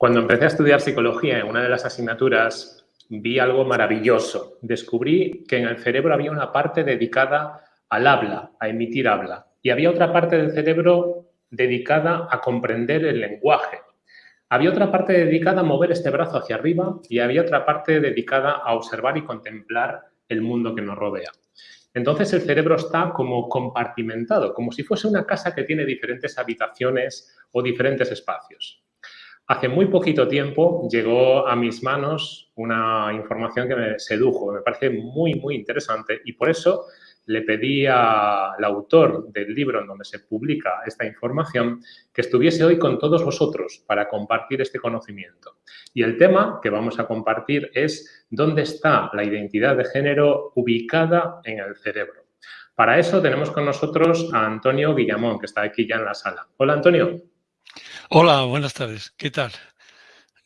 Cuando empecé a estudiar psicología en una de las asignaturas, vi algo maravilloso. Descubrí que en el cerebro había una parte dedicada al habla, a emitir habla, y había otra parte del cerebro dedicada a comprender el lenguaje. Había otra parte dedicada a mover este brazo hacia arriba y había otra parte dedicada a observar y contemplar el mundo que nos rodea. Entonces el cerebro está como compartimentado, como si fuese una casa que tiene diferentes habitaciones o diferentes espacios. Hace muy poquito tiempo llegó a mis manos una información que me sedujo, me parece muy, muy interesante y por eso le pedí al autor del libro en donde se publica esta información que estuviese hoy con todos vosotros para compartir este conocimiento. Y el tema que vamos a compartir es dónde está la identidad de género ubicada en el cerebro. Para eso tenemos con nosotros a Antonio Guillamón, que está aquí ya en la sala. Hola, Antonio. Hola, buenas tardes. ¿Qué tal?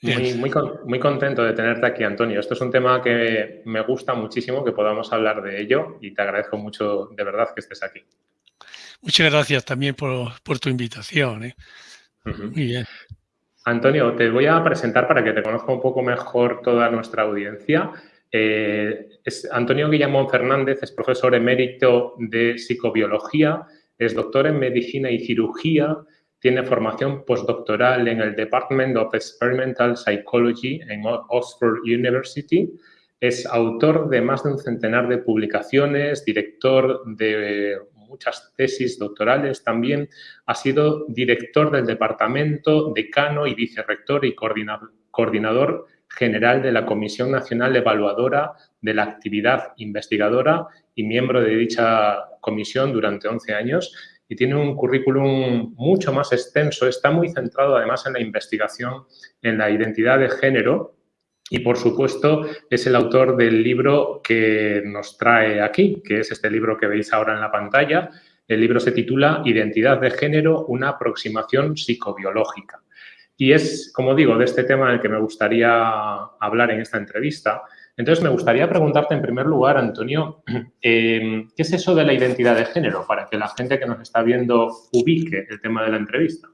Muy, muy, contento de tenerte aquí, Antonio. Esto es un tema que me gusta muchísimo que podamos hablar de ello y te agradezco mucho de verdad que estés aquí. Muchas gracias también por, tu invitación. ¿eh? Muy bien. Antonio, te voy a presentar para que te conozca un poco mejor toda nuestra audiencia. Eh, es Antonio Guillamón Fernández es profesor emérito de psicobiología, es doctor en medicina y cirugía, tiene formación postdoctoral en el Department of Experimental Psychology en Oxford University. Es autor de más de un centenar de publicaciones, director de muchas tesis doctorales también. Ha sido director del departamento, decano y vicerrector y coordinador general de la Comisión Nacional Evaluadora de la Actividad Investigadora y miembro de dicha comisión durante 11 años y tiene un currículum mucho más extenso, está muy centrado además en la investigación en la identidad de género y, por supuesto, es el autor del libro que nos trae aquí, que es este libro que veis ahora en la pantalla. El libro se titula Identidad de género, una aproximación psicobiológica. Y es, como digo, de este tema del que me gustaría hablar en esta entrevista, entonces, me gustaría preguntarte en primer lugar, Antonio, em, ¿qué es eso de la identidad de género para que la gente que nos está viendo ubique el tema de la entrevista?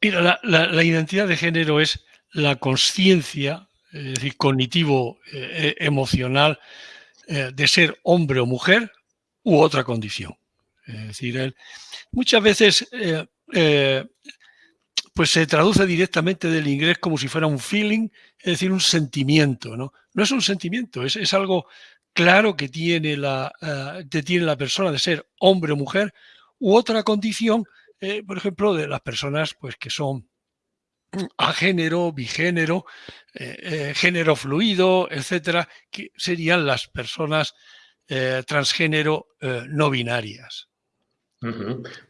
Mira, la, identidad de género es la conciencia, es decir, cognitivo-emocional eh, eh, de ser hombre o mujer u otra condición. Es decir, muchas veces eh, pues se traduce directamente del inglés como si fuera un feeling, es decir, un sentimiento. No, no es un sentimiento, es, algo claro que tiene la, eh, tiene la persona de ser hombre o mujer u otra condición, eh, por ejemplo, de las personas pues, que son a género, bigénero, eh, género fluido, etcétera, que serían las personas transgénero no binarias.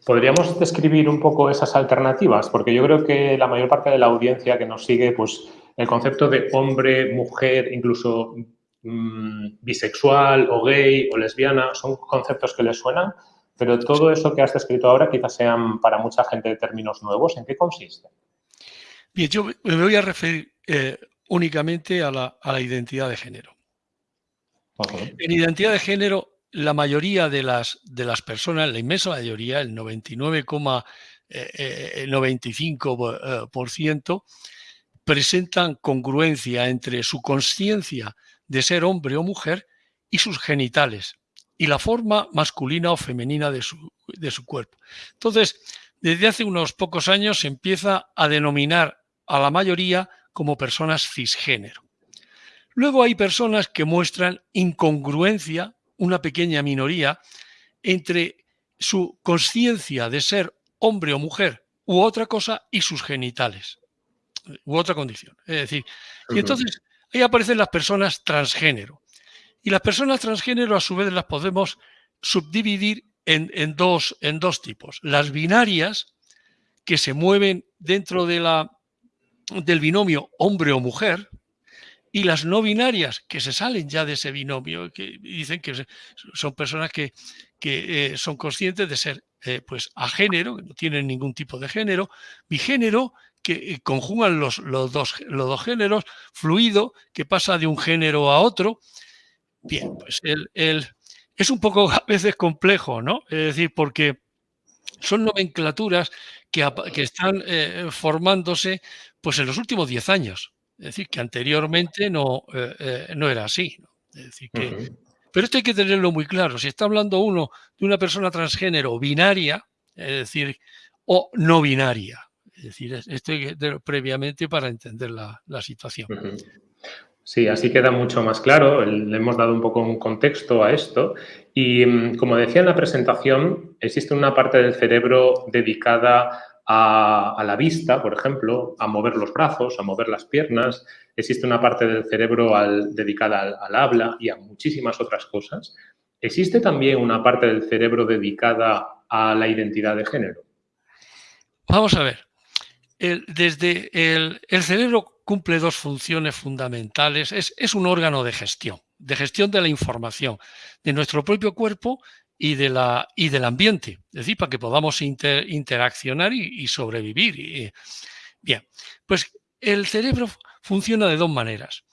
¿Podríamos describir un poco esas alternativas? Porque yo creo que la mayor parte de la audiencia que nos sigue, pues el concepto de hombre, mujer, incluso mm, bisexual o gay o lesbiana, son conceptos que les suenan, pero todo eso que has descrito ahora quizás sean para mucha gente términos nuevos. ¿En qué consiste? Bien, yo me voy a referir eh, únicamente a la, identidad de género. En identidad de género la mayoría de las, de las personas, la inmensa mayoría, el 99,95%, eh, eh, eh, presentan congruencia entre su conciencia de ser hombre o mujer y sus genitales y la forma masculina o femenina de su, de su cuerpo. Entonces, desde hace unos pocos años se empieza a denominar a la mayoría como personas cisgénero. Luego hay personas que muestran incongruencia una pequeña minoría entre su conciencia de ser hombre o mujer u otra cosa y sus genitales u otra condición. Es decir, y entonces ahí aparecen las personas transgénero. Y las personas transgénero a su vez las podemos subdividir en, dos, en dos tipos. Las binarias, que se mueven dentro de la, del binomio hombre o mujer, y las no binarias que se salen ya de ese binomio, que dicen que son personas que, eh, son conscientes de ser eh, pues a género, que no tienen ningún tipo de género, bigénero, que eh, conjugan los, los, dos, los dos géneros, fluido, que pasa de un género a otro. Bien, pues el, es un poco a veces complejo, ¿no? Es decir, porque son nomenclaturas que, están eh, formándose pues, en los últimos 10 años. Es decir, que anteriormente no, eh, eh, no era así. decir que, Pero esto hay que tenerlo muy claro. Si está hablando uno de una persona transgénero binaria, es decir, o no binaria. Es decir, esto hay que previamente para entender la, situación. Sí, así queda mucho más claro. Le hemos dado un poco un contexto a esto. Y mm, como decía en la presentación, existe una parte del cerebro dedicada a, la vista, por ejemplo, a mover los brazos, a mover las piernas. Existe una parte del cerebro dedicada al, habla y a muchísimas otras cosas. ¿Existe también una parte del cerebro dedicada a la identidad de género? Vamos a ver. desde el, el cerebro cumple dos funciones fundamentales. Es, un órgano de gestión, de gestión de la información, de nuestro propio cuerpo y, de la, y del ambiente, es decir, para que podamos interaccionar y, sobrevivir. bien, pues el cerebro funciona de dos maneras,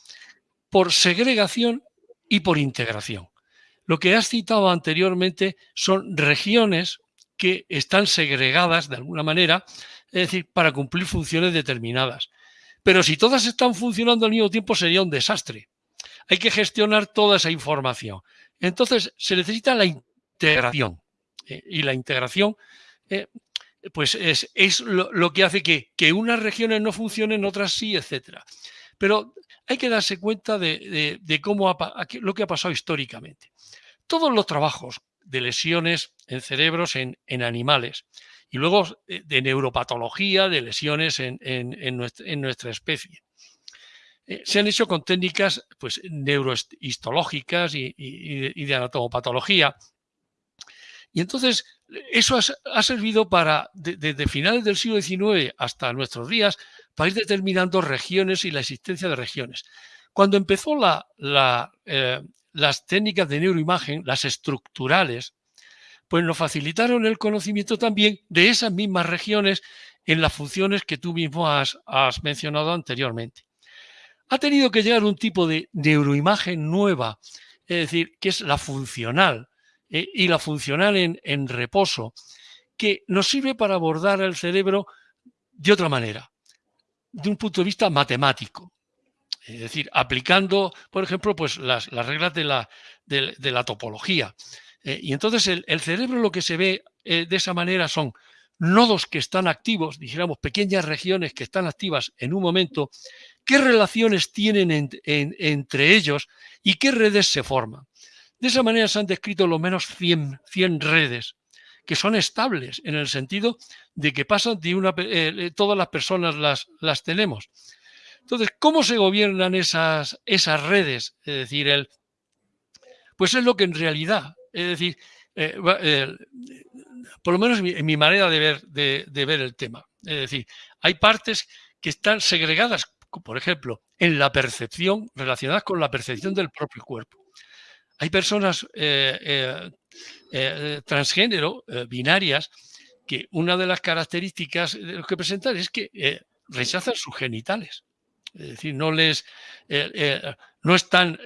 por segregación y por integración. Lo que has citado anteriormente son regiones que están segregadas de alguna manera, es decir, para cumplir funciones determinadas. Pero si todas están funcionando al mismo tiempo sería un desastre. Hay que gestionar toda esa información. Entonces se necesita la integración. Eh, y la integración eh, pues es, lo, que hace que, unas regiones no funcionen, otras sí, etc. Pero hay que darse cuenta de, cómo lo que ha pasado históricamente. Todos los trabajos de lesiones en cerebros en animales y luego eh, de neuropatología, de lesiones en, nuestra, especie. Eh, se han hecho con técnicas pues, neurohistológicas y, de anatomopatología. Y entonces eso ha, servido para, desde finales del siglo XIX hasta nuestros días, para ir determinando regiones y la existencia de regiones. Cuando empezó eh, las técnicas de neuroimagen, las estructurales, pues nos facilitaron el conocimiento también de esas mismas regiones en las funciones que tú mismo has, mencionado anteriormente. Ha tenido que llegar un tipo de neuroimagen nueva, es decir, que es la funcional, y la funcional en, reposo, que nos sirve para abordar el cerebro de otra manera, de un punto de vista matemático. Es decir, aplicando, por ejemplo, pues las, reglas de la, de la topología. Eh, y entonces el, cerebro lo que se ve eh, de esa manera son nodos que están activos, dijéramos pequeñas regiones que están activas en un momento, qué relaciones tienen entre ellos y qué redes se forman. De esa manera se han descrito lo menos 100, 100 redes que son estables en el sentido de que pasan de una... Eh, todas las personas las, las tenemos. Entonces, ¿cómo se gobiernan esas, esas redes? Es decir, el, pues es lo que en realidad es decir, eh, eh, por lo menos en mi manera de ver, de, ver el tema. Es decir, hay partes que están segregadas, por ejemplo, en la percepción, relacionadas con la percepción del propio cuerpo. Hay personas eh, transgénero, binarias, que una de las características que presentan es que rechazan sus genitales. Es decir, no les no están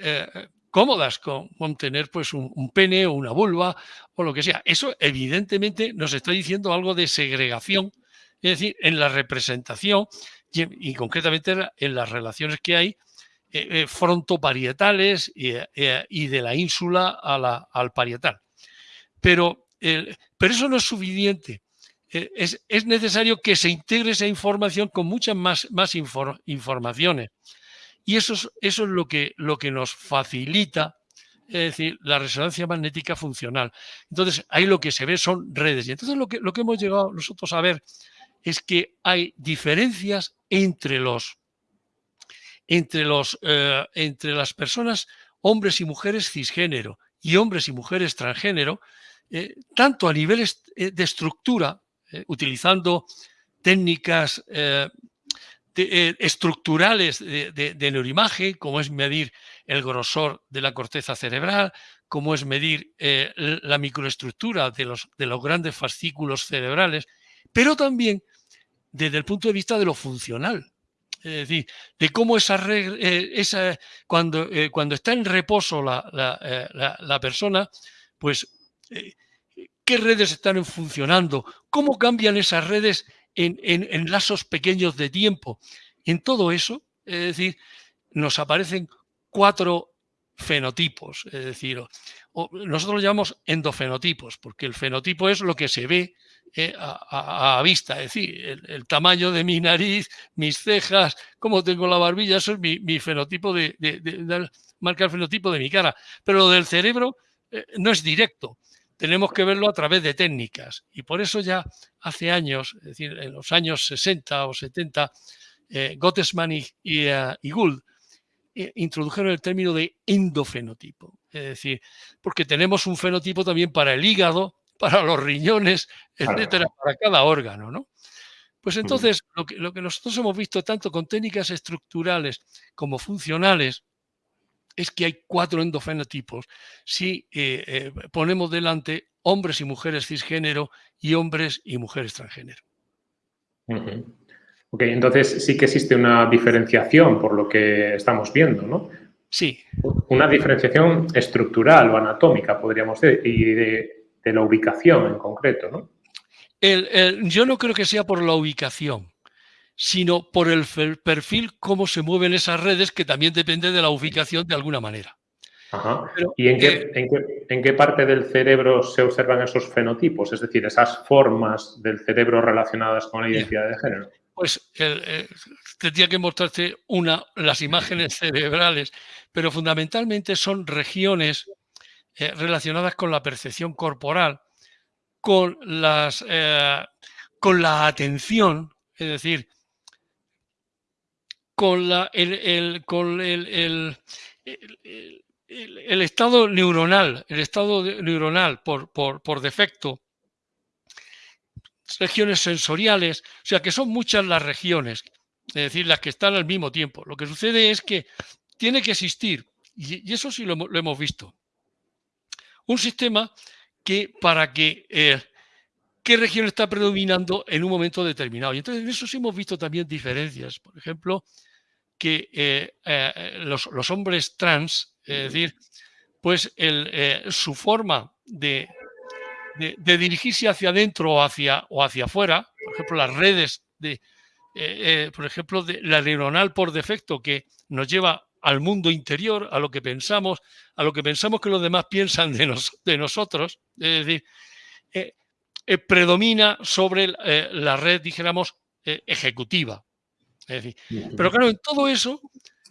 cómodas con, tener pues un, pene o una vulva o lo que sea. Eso evidentemente nos está diciendo algo de segregación, es decir, en la representación y, concretamente en las relaciones que hay eh, eh, frontoparietales eh, y, de la ínsula al parietal. Pero, pero eso no es suficiente. Es, es, necesario que se integre esa información con muchas más, más informaciones. Y eso es, eso es lo, que, lo que nos facilita es decir, la resonancia magnética funcional. Entonces, ahí lo que se ve son redes. Y entonces lo que, lo que hemos llegado nosotros a ver es que hay diferencias entre los entre, los, eh, entre las personas, hombres y mujeres cisgénero y hombres y mujeres transgénero, eh, tanto a niveles eh, de estructura, utilizando técnicas eh, estructurales de, neuroimagen, como es medir el grosor de la corteza cerebral, como es medir la microestructura de los, de los grandes fascículos cerebrales, pero también desde el punto de vista de lo funcional. Es decir, de cómo esa, eh, esa cuando, cuando está en reposo la, la, la persona, pues qué redes están funcionando, cómo cambian esas redes en, en lazos pequeños de tiempo. En todo eso, es decir, nos aparecen cuatro fenotipos, es decir, nosotros lo llamamos endofenotipos, porque el fenotipo es lo que se ve eh, a, vista, es decir, el, tamaño de mi nariz, mis cejas, cómo tengo la barbilla, eso es mi, fenotipo de, marca el fenotipo de mi cara. Pero lo del cerebro eh, no es directo, tenemos que verlo a través de técnicas. Y por eso ya hace años, es decir, en los años 60 o 70, eh, Gottesman y, Gould introdujeron el término de endofenotipo. Es decir, porque tenemos un fenotipo también para el hígado, para los riñones, etcétera, para cada órgano, ¿no? Pues entonces, lo que, lo que nosotros hemos visto tanto con técnicas estructurales como funcionales, es que hay cuatro endofenotipos si eh, eh, ponemos delante hombres y mujeres cisgénero y hombres y mujeres transgénero. Ok, entonces sí que existe una diferenciación por lo que estamos viendo, ¿no? Sí. Una diferenciación estructural o anatómica, podríamos decir, y de, la ubicación en concreto, ¿no? yo no creo que sea por la ubicación, sino por el perfil, cómo se mueven esas redes, que también depende de la ubicación de alguna manera. Ajá. ¿Y en, qué, en, qué, parte del cerebro se observan esos fenotipos? Es decir, esas formas del cerebro relacionadas con la identidad de género pues eh, tendría que mostrarte una, las imágenes cerebrales, pero fundamentalmente son regiones eh, relacionadas con la percepción corporal, con, las, eh, con la atención, es decir, con, la, el, con el, el, estado neuronal, el estado neuronal por, por, por defecto regiones sensoriales, o sea que son muchas las regiones, es decir, las que están al mismo tiempo. Lo que sucede es que tiene que existir, y, eso sí lo, hemos visto, un sistema que para que eh, qué región está predominando en un momento determinado. Y entonces en eso sí hemos visto también diferencias. Por ejemplo, que eh, eh, los, hombres trans, es decir, pues su forma de, dirigirse hacia adentro o hacia, o hacia afuera, por ejemplo, las redes de, por ejemplo, de la neuronal por defecto que nos lleva al mundo interior, a lo que pensamos, a lo que pensamos que los demás piensan de, de nosotros, es decir, eh, predomina sobre la red, dijéramos, ejecutiva. pero claro, en todo eso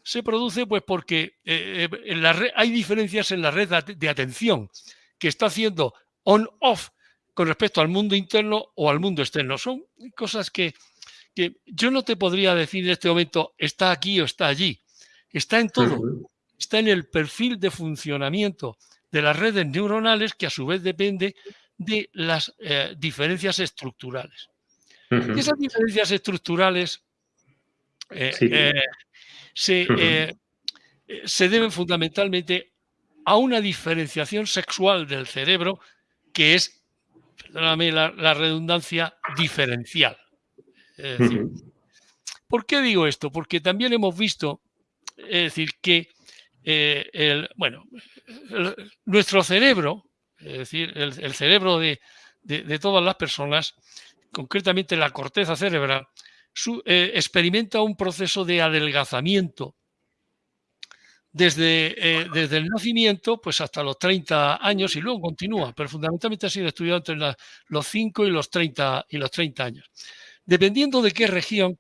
se produce pues porque en la red, hay diferencias en la red de atención que está haciendo on-off con respecto al mundo interno o al mundo externo. Son cosas que, yo no te podría decir en este momento está aquí o está allí. Está en todo. Está en el perfil de funcionamiento de las redes neuronales que a su vez depende de las eh, diferencias estructurales. Y esas diferencias estructurales eh, eh, se, se deben fundamentalmente a una diferenciación sexual del cerebro que es, perdóname la, redundancia, diferencial. ¿Por qué digo esto? Porque también hemos visto, es decir, que eh, el, bueno, nuestro cerebro, es decir, el, cerebro de, todas las personas, concretamente la corteza cerebral, eh, experimenta un proceso de adelgazamiento desde, eh, desde el nacimiento pues hasta los 30 años y luego continúa, pero fundamentalmente ha sido estudiado entre los 5 y los, 30, y los 30 años. Dependiendo de qué región,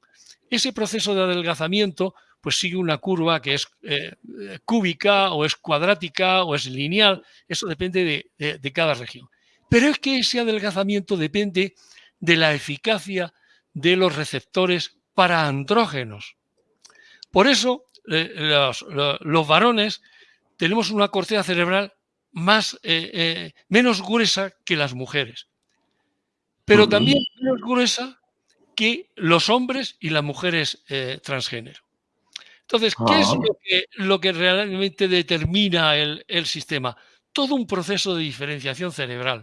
ese proceso de adelgazamiento pues sigue una curva que es eh, cúbica o es cuadrática o es lineal, eso depende de, de cada región. Pero es que ese adelgazamiento depende de la eficacia de los receptores para andrógenos. Por eso, eh, los, varones tenemos una corteza cerebral más, eh, eh, menos gruesa que las mujeres, pero también menos gruesa que los hombres y las mujeres transgénero. Entonces, ¿qué es ah. lo que, realmente determina el, sistema? Todo un proceso de diferenciación cerebral.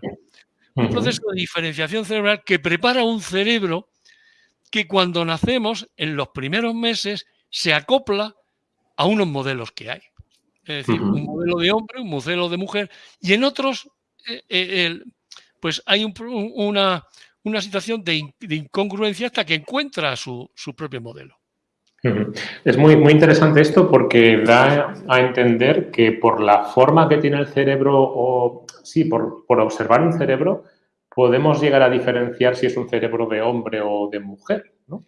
Un proceso de diferenciación cerebral que prepara un cerebro que cuando nacemos, en los primeros meses, se acopla a unos modelos que hay. Es decir, un modelo de hombre, un modelo de mujer, y en otros, eh, eh, pues hay una, una, situación de, incongruencia hasta que encuentra su, propio modelo. Es muy, muy interesante esto porque da a entender que por la forma que tiene el cerebro o, sí, por, por observar un cerebro, podemos llegar a diferenciar si es un cerebro de hombre o de mujer, ¿no?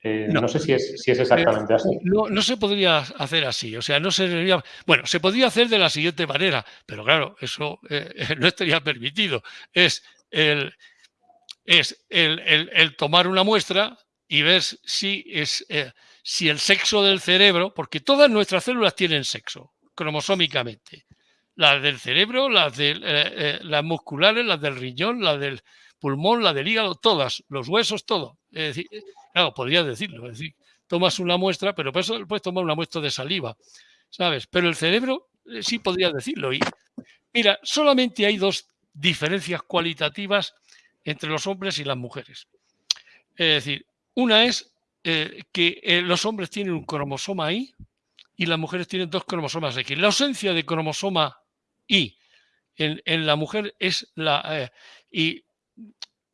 Eh, no, sé si es, si es exactamente así. No, no, se podría hacer así. O sea, no sería. Bueno, se podría hacer de la siguiente manera, pero claro, eso eh, no estaría permitido. Es el, es el, tomar una muestra y ver si, es, eh, si el sexo del cerebro, porque todas nuestras células tienen sexo, cromosómicamente. Las del cerebro, las, de, las musculares, las del riñón, las del pulmón, las del hígado, todas, los huesos, todo. Es decir, Claro, podrías decirlo, es decir, tomas una muestra, pero por eso puedes tomar una muestra de saliva, ¿sabes? Pero el cerebro eh, sí podría decirlo. Y mira, solamente hay dos diferencias cualitativas entre los hombres y las mujeres. Es decir, una es eh, que eh, los hombres tienen un cromosoma I y las mujeres tienen dos cromosomas X. La ausencia de cromosoma I en, la mujer es la... y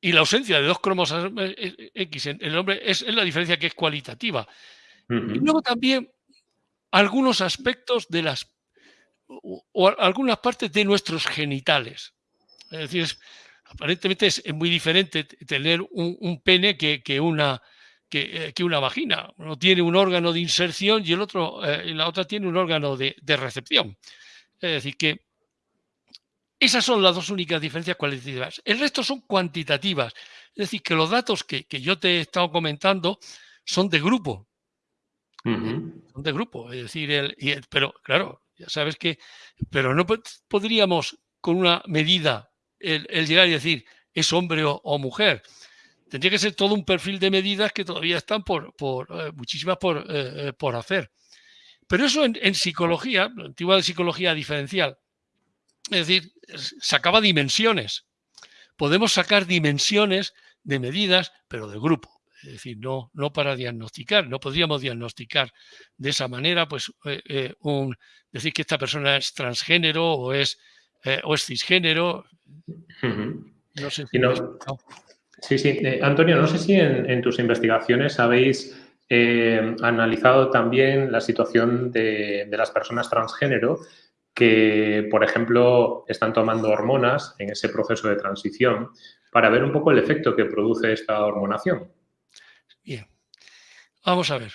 y la ausencia de dos cromosomas X en el hombre es, la diferencia que es cualitativa. Y luego también algunos aspectos de las o, algunas partes de nuestros genitales. Es decir, aparentemente es, muy diferente tener un, pene que, una, que, una vagina. Uno tiene un órgano de inserción y el otro, eh, la otra tiene un órgano de, de recepción. Es decir, que esas son las dos únicas diferencias cualitativas. El resto son cuantitativas. Es decir, que los datos que, yo te he estado comentando son de grupo. Son de grupo. Es decir, el, pero claro, ya sabes que, pero no podríamos con una medida el, llegar y decir es hombre o, mujer. Tendría que ser todo un perfil de medidas que todavía están por, eh, muchísimas por, eh, eh, por hacer. Pero eso en, en psicología, la antigua psicología diferencial, es decir, sacaba dimensiones. Podemos sacar dimensiones de medidas, pero de grupo. Es decir, no, no para diagnosticar. No podríamos diagnosticar de esa manera, pues, eh, un, decir que esta persona es transgénero o es, o es cisgénero. No sé si Sí, sí. Antonio, no sé si en, tus investigaciones habéis analizado también la situación de, de las personas transgénero que, por ejemplo, están tomando hormonas en ese proceso de transición para ver un poco el efecto que produce esta hormonación. Bien, vamos a ver.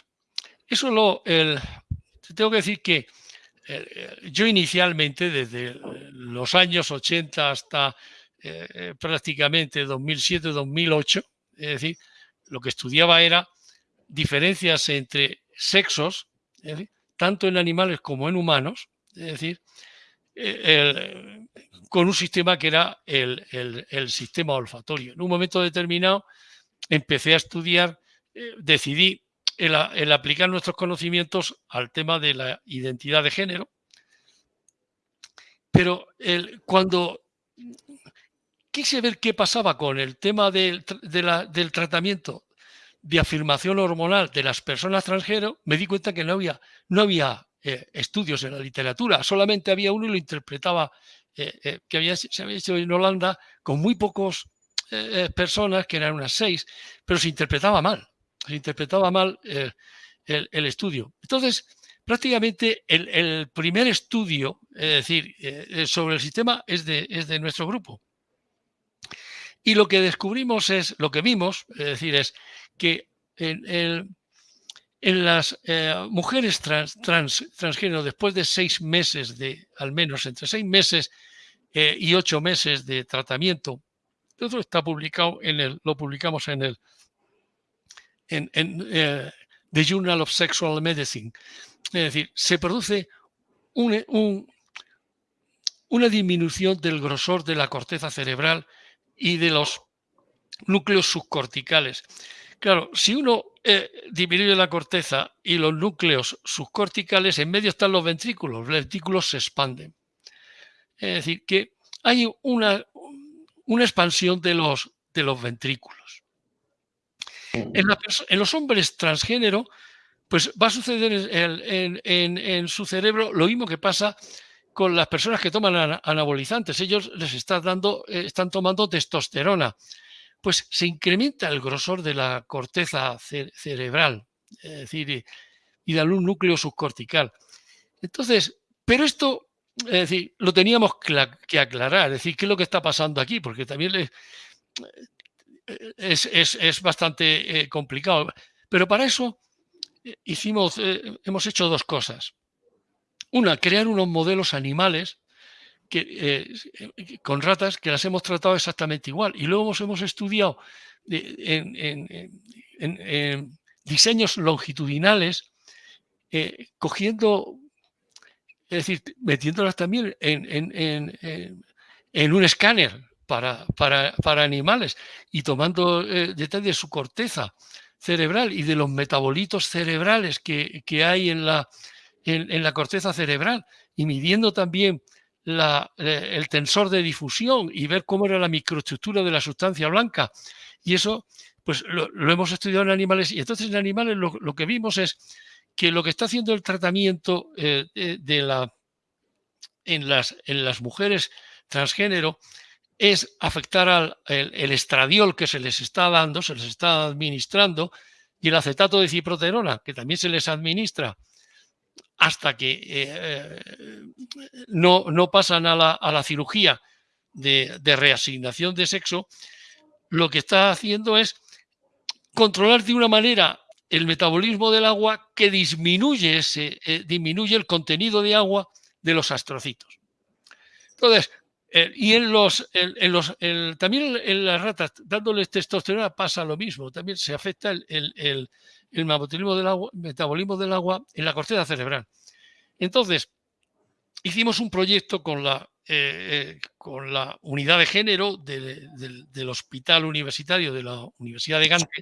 Eso lo, el, tengo que decir que eh, yo inicialmente, desde los años 80 hasta eh, eh, prácticamente 2007-2008, es decir, lo que estudiaba era diferencias entre sexos, tanto en animales como en humanos, es decir, eh, con un sistema que era el, sistema olfatorio. En un momento determinado empecé a estudiar, eh, decidí el, aplicar nuestros conocimientos al tema de la identidad de género, pero cuando quise ver qué pasaba con el tema del, del tratamiento de afirmación hormonal de las personas transgénero, me di cuenta que no había, no había eh, estudios en la literatura, solamente había uno y lo interpretaba, eh, eh, que había, se había hecho en Holanda con muy pocos personas, que eran unas seis, pero se interpretaba mal, se interpretaba mal el, estudio. Entonces, prácticamente el, primer estudio, es decir, sobre el sistema es de, es de nuestro grupo. Y lo que descubrimos es, lo que vimos, es decir, es que en en las eh, mujeres trans, transgénero, después de seis meses de, al menos entre seis meses eh, y ocho meses de tratamiento, todo está publicado en el, lo publicamos en el en, eh, The Journal of Sexual Medicine. Es decir, se produce un, una disminución del grosor de la corteza cerebral y de los núcleos subcorticales. Claro, si uno eh, disminuye la corteza y los núcleos subcorticales, en medio están los ventrículos, los ventrículos se expanden. Es decir, que hay una, una expansión de los, de los ventrículos. En, los hombres transgénero, pues va a suceder en, en, su cerebro lo mismo que pasa con las personas que toman anabolizantes. Ellos les está dando, eh, están tomando testosterona. Pues se incrementa el grosor de la corteza cerebral, es decir, y, da un núcleo subcortical. Entonces, pero esto, es decir, lo teníamos que aclarar, es decir, qué es lo que está pasando aquí, porque también es, bastante eh, complicado. Pero para eso eh, hicimos, hemos hecho dos cosas. Una, crear unos modelos animales que, eh, con ratas que las hemos tratado exactamente igual. Y luego hemos, estudiado en, diseños longitudinales, eh, cogiendo, es decir, metiéndolas también en, un escáner para, para, animales y tomando eh, detalles de su corteza cerebral y de los metabolitos cerebrales que, que hay en la, en, la corteza cerebral y midiendo también eh, el tensor de difusión y ver cómo era la microestructura de la sustancia blanca. Y eso, pues lo, hemos estudiado en animales. Y entonces en animales lo, que vimos es que lo que está haciendo el tratamiento eh, de, la, en, las, en las mujeres transgénero es afectar al el, estradiol que se les está dando, se les está administrando, y el acetato de ciproterona, que también se les administra hasta que eh, eh, no, no, pasan a la, cirugía de, reasignación de sexo, lo que está haciendo es controlar de una manera el metabolismo del agua que disminuye, ese, eh, disminuye el contenido de agua de los astrocitos. Entonces, y en los, en, los también en las ratas, dándoles testosterona pasa lo mismo, también se afecta el, el metabolismo del agua, metabolismo del agua en la corteza cerebral. Entonces, hicimos un proyecto con la, eh, eh, con la unidad de género del Hospital Universitario de la Universidad de Gante,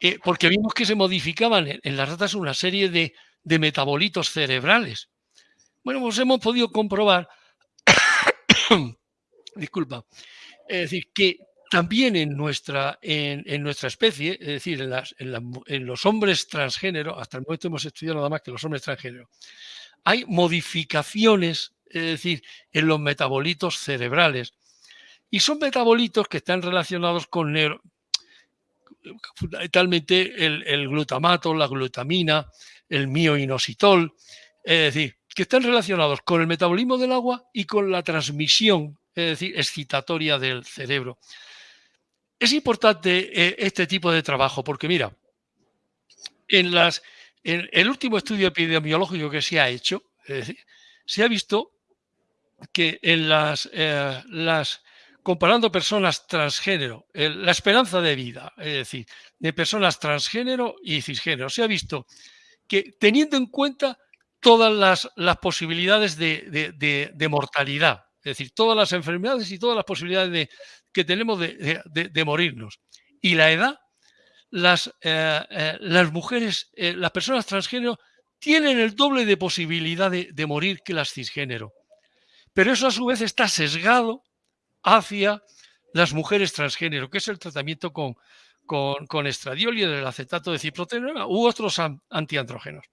eh, porque vimos que se modificaban en, las ratas una serie de, de metabolitos cerebrales. Bueno, pues hemos podido comprobar, disculpa, es decir, que también en nuestra, en, nuestra especie, es decir, en, los hombres transgénero, hasta el momento hemos estudiado nada más que los hombres transgénero, hay modificaciones, es decir, en los metabolitos cerebrales. Y son metabolitos que están relacionados con fundamentalmente el, glutamato, la glutamina, el mioinositol, es decir, que están relacionados con el metabolismo del agua y con la transmisión, es decir, excitatoria del cerebro. Es importante eh, este tipo de trabajo porque, mira, en, las, en el último estudio epidemiológico que se ha hecho, se ha visto que en las, eh, las comparando personas transgénero, la esperanza de vida, es decir, de personas transgénero y cisgénero, se ha visto que teniendo en cuenta todas las, las posibilidades de, de, mortalidad, es decir, todas las enfermedades y todas las posibilidades de, que tenemos de, morirnos. Y la edad, las, eh, eh, mujeres, eh, las personas transgénero tienen el doble de posibilidad de, morir que las cisgénero. Pero eso a su vez está sesgado hacia las mujeres transgénero, que es el tratamiento con, estradiol y el acetato de ciproterona u otros antiandrógenos.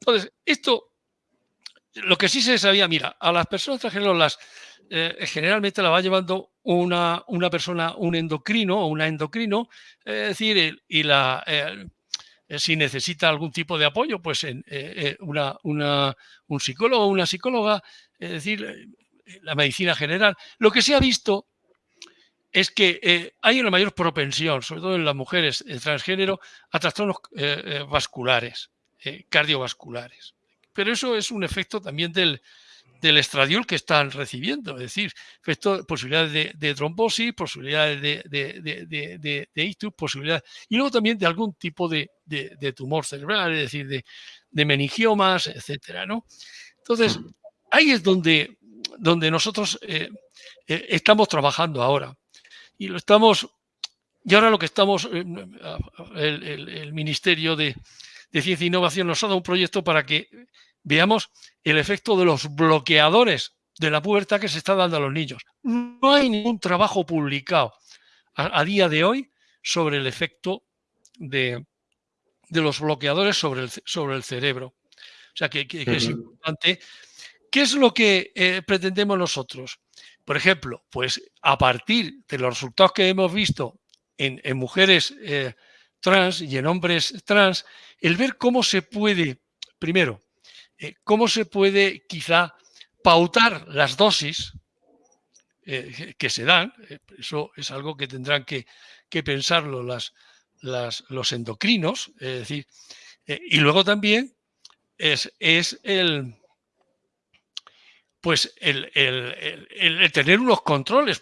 Entonces, esto, lo que sí se sabía, mira, a las personas transgénero las, generalmente la va llevando una, una persona, un endocrino o una endocrino, es decir, y la, eh, si necesita algún tipo de apoyo, pues eh, eh, una, un psicólogo o una psicóloga, es decir, la medicina general. Lo que se ha visto es que hay una mayor propensión, sobre todo en las mujeres transgénero, a trastornos vasculares, cardiovasculares. Pero eso es un efecto también del, del estradiol que están recibiendo, es decir, posibilidades de, trombosis, posibilidades de, de, de, ictus, posibilidades, y luego también de algún tipo de, tumor cerebral, es decir, de, meningiomas, etcétera, ¿no? Entonces, ahí es donde, donde nosotros eh, eh, estamos trabajando ahora. Y lo estamos, y ahora lo que estamos, eh, el, el Ministerio de, Ciencia e Innovación nos ha dado un proyecto para que veamos el efecto de los bloqueadores de la pubertad que se está dando a los niños. No hay ningún trabajo publicado a, día de hoy sobre el efecto de, los bloqueadores sobre el, sobre el cerebro. O sea que, es importante ¿Qué es lo que eh, pretendemos nosotros? Por ejemplo, pues a partir de los resultados que hemos visto en, mujeres eh, trans y en hombres trans, el ver cómo se puede, primero, eh, cómo se puede quizá pautar las dosis que se dan, eso es algo que tendrán que, pensarlo las, los endocrinos, es decir, y luego también es, es el, pues el, tener unos controles,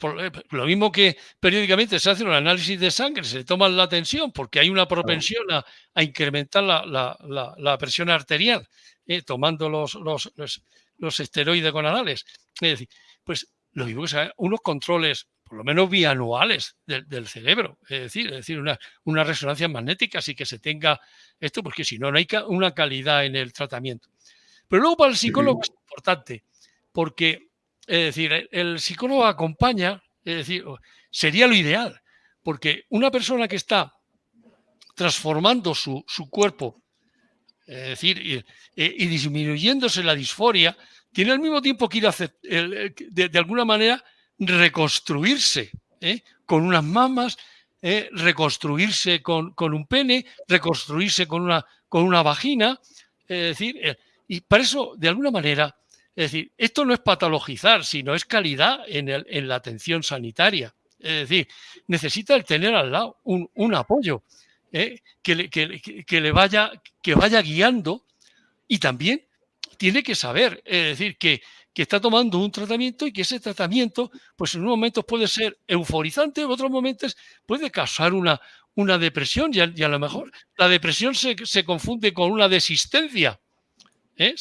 lo mismo que periódicamente se hace un análisis de sangre, se toma la tensión porque hay una propensión a, incrementar la, presión arterial, eh, tomando los, los, los, esteroides gonadales. Es decir, pues lo mismo que sea, unos controles, por lo menos bianuales del, cerebro, es decir, es decir una, una resonancia magnética, así que se tenga esto, porque si no, no hay una calidad en el tratamiento. Pero luego para el psicólogo es importante porque, es decir, el psicólogo acompaña, es decir, sería lo ideal, porque una persona que está transformando su, cuerpo, es decir, y, disminuyéndose la disforia, tiene al mismo tiempo que ir a hacer, de, alguna manera reconstruirse ¿eh? con unas mamas, ¿eh? reconstruirse con, un pene, reconstruirse con una, con una vagina, es decir, eh, y para eso, de alguna manera, es decir, esto no es patologizar, sino es calidad en, la atención sanitaria. Es decir, necesita el tener al lado un, apoyo ¿eh? que, le, vaya, guiando y también tiene que saber, es decir, que, está tomando un tratamiento y que ese tratamiento, pues en unos momentos puede ser euforizante, en otros momentos puede causar una, depresión y a, lo mejor la depresión se, confunde con una desistencia. ¿eh?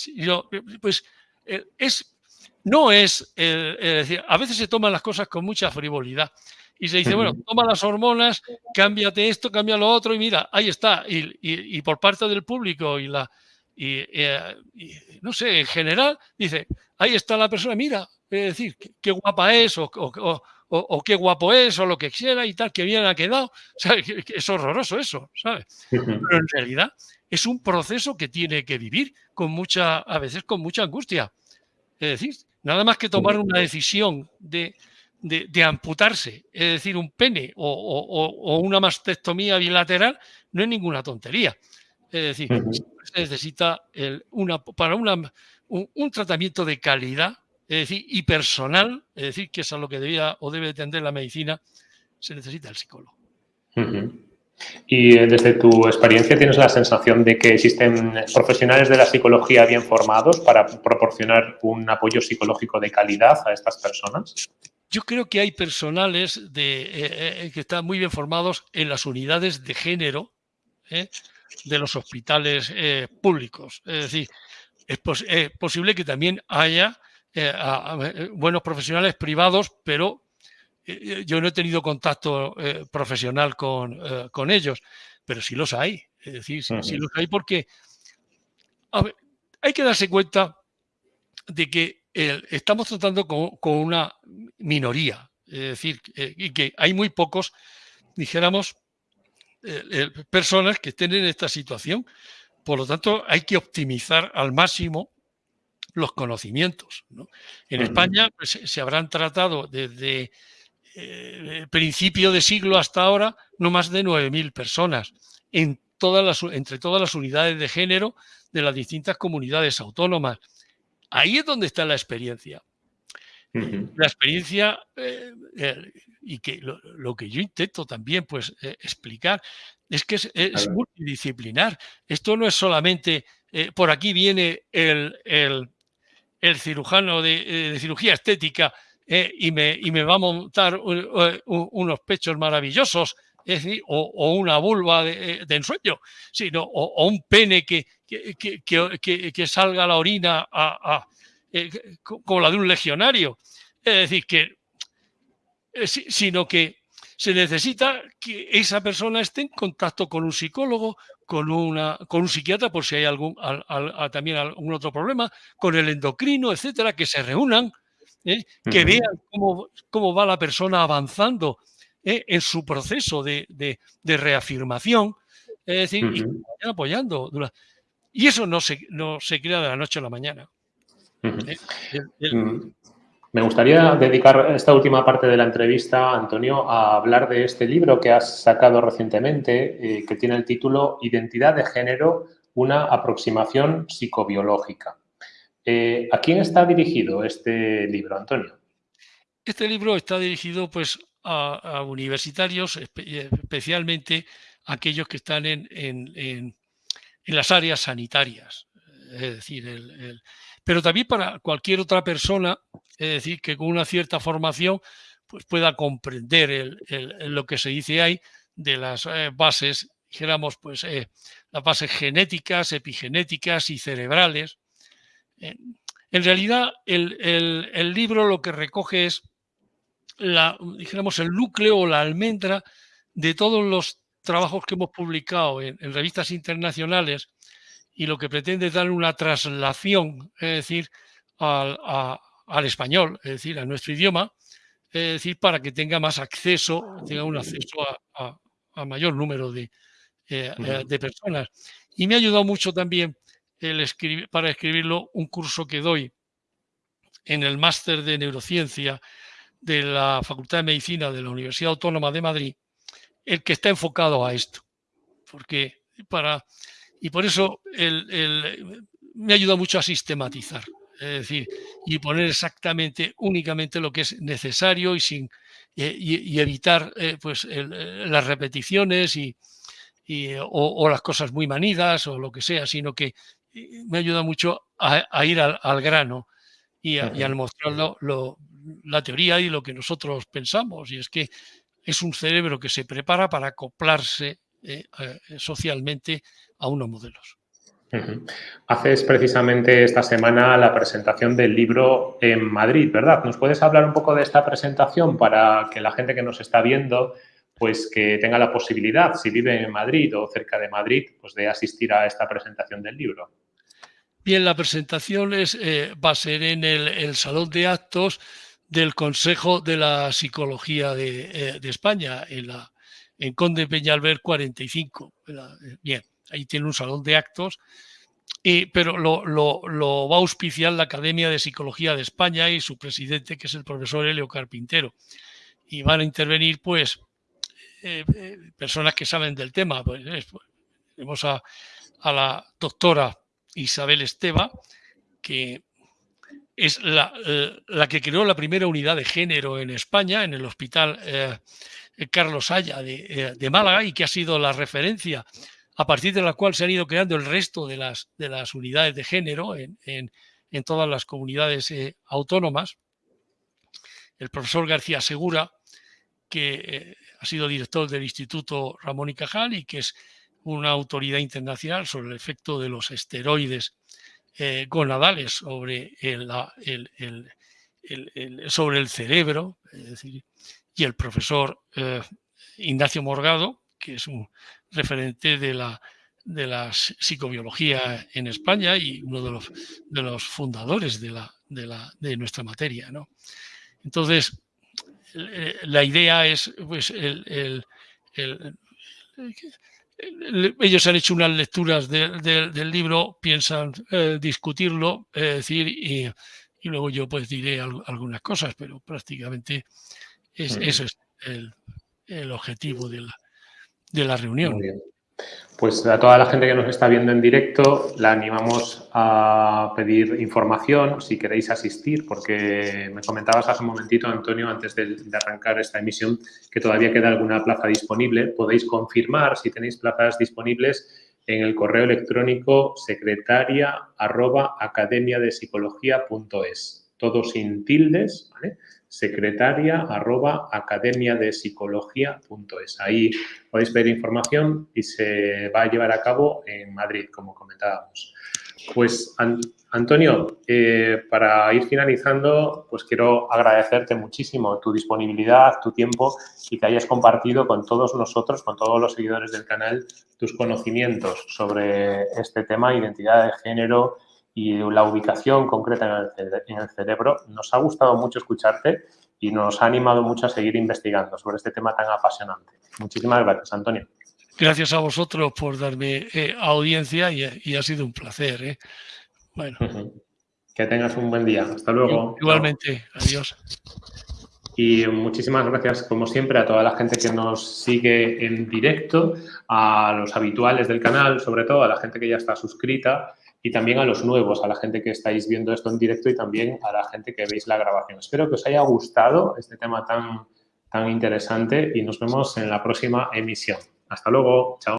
pues es, no es, decir, a veces se toman las cosas con mucha frivolidad y se dice, bueno, toma las hormonas, cámbiate esto, cambia lo otro y mira, ahí está. Y, por parte del público y la, eh, no sé, en general, dice, ahí está la persona, mira, es decir, qué, guapa es o, o, qué guapo es o lo que quiera y tal, que bien ha quedado. Es horroroso eso, ¿sabes? Pero en realidad es un proceso que tiene que vivir con mucha, a veces con mucha angustia. Es decir, nada más que tomar una decisión de, amputarse, es decir, un pene o, una mastectomía bilateral, no es ninguna tontería. Es decir, se necesita una, para una, un, tratamiento de calidad, es decir, y personal, es decir, que es a lo que debía o debe atender la medicina, se necesita el psicólogo. Y eh, desde tu experiencia, ¿tienes la sensación de que existen profesionales de la psicología bien formados para proporcionar un apoyo psicológico de calidad a estas personas? Yo creo que hay personales eh, eh, que están muy bien formados en las unidades de género de los hospitales públicos. Es decir, es, posible que también haya buenos profesionales privados, pero yo no he tenido contacto eh, profesional eh, con, ellos, pero sí los hay. Es decir, sí, los hay porque hay que darse cuenta de que estamos tratando con, una minoría. Es decir, y que hay muy pocos, dijéramos, personas que estén en esta situación. Por lo tanto, hay que optimizar al máximo los conocimientos. En España pues, se habrán tratado desde eh, principio de siglo hasta ahora, no más de 9.000 personas en todas las, entre todas las unidades de género de las distintas comunidades autónomas. Ahí es donde está la experiencia. La experiencia eh, eh, y que lo, que yo intento también pues explicar es que es, multidisciplinar. Esto no es solamente por aquí viene el, el, cirujano de, cirugía estética eh, y, me, y, me, va a montar unos pechos maravillosos, o, una vulva de, eh, ensueño, sino, o, un pene que, que, que, salga la orina a, eh, como la de un legionario. Es decir, que, sino que se necesita que esa persona esté en contacto con un psicólogo, con, una, con un psiquiatra, por si hay algún, también algún otro problema, con el endocrino, etcétera, que se reúnan ¿eh? que vean cómo, va la persona avanzando ¿eh? en su proceso de, reafirmación, es decir, y vayan apoyando. Y eso no se, no se crea de la noche a la mañana. Mm. Me gustaría dedicar esta última parte de la entrevista, Antonio, a hablar de este libro que has sacado recientemente, eh, que tiene el título Identidad de género, una aproximación psicobiológica. Eh, ¿A quién está dirigido este libro, Antonio? Este libro está dirigido pues, a, universitarios, especialmente aquellos que están en, las áreas sanitarias. Es decir, pero también para cualquier otra persona es decir, que con una cierta formación pues pueda comprender lo que se dice ahí de las eh, bases, dijéramos, pues eh, las bases genéticas, epigenéticas y cerebrales. En realidad, el, libro lo que recoge es la, dijéramos, el núcleo o la almendra de todos los trabajos que hemos publicado en, revistas internacionales y lo que pretende es dar una traslación, es decir, a, al español, es decir, a nuestro idioma, es decir, para que tenga más acceso, tenga un acceso a, mayor número de, eh, eh, de, personas. Y me ha ayudado mucho también el para escribirlo un curso que doy en el máster de neurociencia de la Facultad de Medicina de la Universidad Autónoma de Madrid, el que está enfocado a esto. Porque para, y por eso el, me ha ayudado mucho a sistematizar es decir, y poner exactamente, únicamente lo que es necesario y, sin, y, evitar eh, pues, eh, las repeticiones y, o, las cosas muy manidas o lo que sea, sino que me ayuda mucho a, ir al, grano y, al mostrar la teoría y lo que nosotros pensamos. Y es que es un cerebro que se prepara para acoplarse socialmente a unos modelos. Haces precisamente esta semana la presentación del libro en Madrid, ¿verdad? ¿Nos puedes hablar un poco de esta presentación para que la gente que nos está viendo pues que tenga la posibilidad, si vive en Madrid o cerca de Madrid, pues de asistir a esta presentación del libro? Bien, la presentación es, eh, va a ser en el, Salón de Actos del Consejo de la Psicología de, eh, España, en, Conde Peñalver 45. Bien, ahí tiene un salón de actos, pero lo, va a auspiciar la Academia de Psicología de España y su presidente, que es el profesor Helio Carpintero. Y van a intervenir, pues, eh, eh, personas que saben del tema. Pues, pues tenemos a, la doctora Isabel Esteba, que es la, eh, que creó la primera unidad de género en España, en el Hospital Carlos Haya de, de, Málaga, y que ha sido la referencia a partir de la cual se han ido creando el resto de las, de las unidades de género en, todas las comunidades eh, autónomas. El profesor García Segura, que eh, ha sido director del Instituto Ramón y Cajal y que es una autoridad internacional sobre el efecto de los esteroides eh, gonadales sobre el, sobre el cerebro, y el profesor Ignacio Morgado, que es un referente de la, de la psicobiología en España y uno de los, de los fundadores de, la, de, la, de nuestra materia. ¿no? Entonces, eh, la idea es, pues, el, ellos han hecho unas lecturas del libro, piensan eh, discutirlo, es decir, y, luego yo pues diré algunas cosas, pero prácticamente es, eso es el, el objetivo de la, de la reunión. Pues a toda la gente que nos está viendo en directo, la animamos a pedir información si queréis asistir, porque me comentabas hace un momentito, Antonio, antes de, arrancar esta emisión, que todavía queda alguna plaza disponible. Podéis confirmar si tenéis plazas disponibles en el correo electrónico secretaria arroba academia de psicología.es, todo sin tildes, ¿vale? Secretaria arroba academia de psicología.es. Ahí podéis ver información y se va a llevar a cabo en Madrid, como comentábamos. Pues, Antonio, eh, para ir finalizando, pues quiero agradecerte muchísimo tu disponibilidad, tu tiempo y que hayas compartido con todos nosotros, con todos los seguidores del canal, tus conocimientos sobre este tema, identidad de género, y la ubicación concreta en el, cerebro. Nos ha gustado mucho escucharte y nos ha animado mucho a seguir investigando sobre este tema tan apasionante. Muchísimas gracias, Antonio. Gracias a vosotros por darme eh, audiencia y, ha sido un placer. ¿eh? Bueno. Que tengas un buen día. Hasta luego. Igualmente. Adiós. Y muchísimas gracias, como siempre, a toda la gente que nos sigue en directo, a los habituales del canal, sobre todo a la gente que ya está suscrita y también a los nuevos, a la gente que estáis viendo esto en directo y también a la gente que veis la grabación. Espero que os haya gustado este tema tan, tan interesante y nos vemos en la próxima emisión. Hasta luego. Chao.